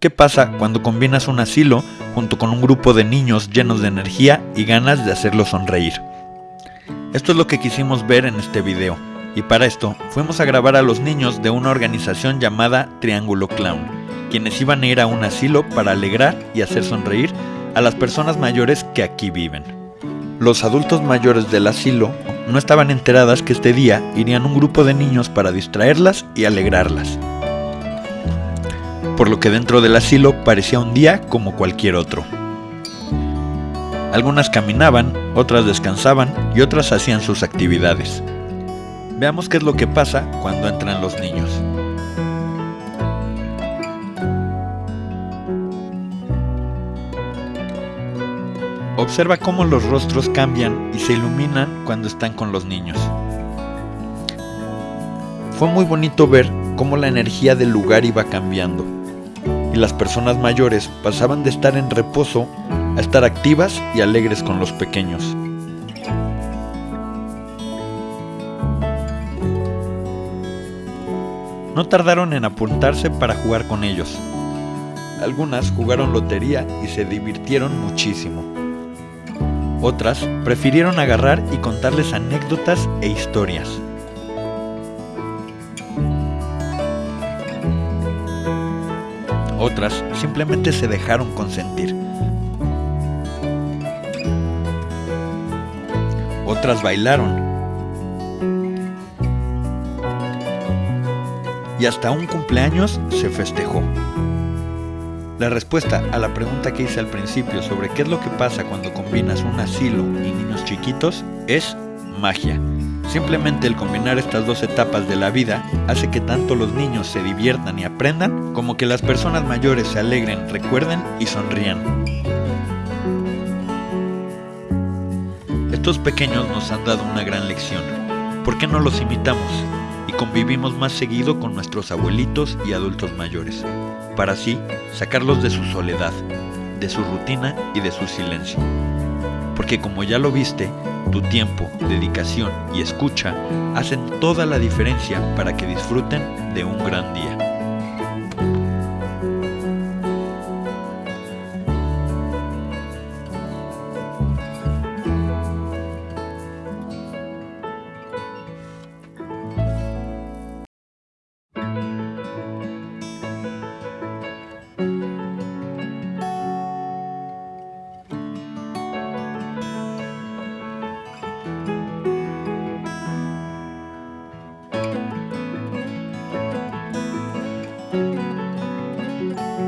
¿Qué pasa cuando combinas un asilo junto con un grupo de niños llenos de energía y ganas de hacerlos sonreír? Esto es lo que quisimos ver en este video, y para esto fuimos a grabar a los niños de una organización llamada Triángulo Clown, quienes iban a ir a un asilo para alegrar y hacer sonreír a las personas mayores que aquí viven. Los adultos mayores del asilo no estaban enteradas que este día irían un grupo de niños para distraerlas y alegrarlas. Por lo que dentro del asilo parecía un día como cualquier otro. Algunas caminaban, otras descansaban y otras hacían sus actividades. Veamos qué es lo que pasa cuando entran los niños. Observa cómo los rostros cambian y se iluminan cuando están con los niños. Fue muy bonito ver cómo la energía del lugar iba cambiando y las personas mayores pasaban de estar en reposo a estar activas y alegres con los pequeños. No tardaron en apuntarse para jugar con ellos. Algunas jugaron lotería y se divirtieron muchísimo. Otras prefirieron agarrar y contarles anécdotas e historias. Otras simplemente se dejaron consentir. Otras bailaron. Y hasta un cumpleaños se festejó. La respuesta a la pregunta que hice al principio sobre qué es lo que pasa cuando combinas un asilo y niños chiquitos es magia. Simplemente el combinar estas dos etapas de la vida hace que tanto los niños se diviertan y aprendan, como que las personas mayores se alegren, recuerden y sonrían. Estos pequeños nos han dado una gran lección. ¿Por qué no los imitamos? y convivimos más seguido con nuestros abuelitos y adultos mayores, para así sacarlos de su soledad, de su rutina y de su silencio. Porque como ya lo viste, tu tiempo, dedicación y escucha hacen toda la diferencia para que disfruten de un gran día.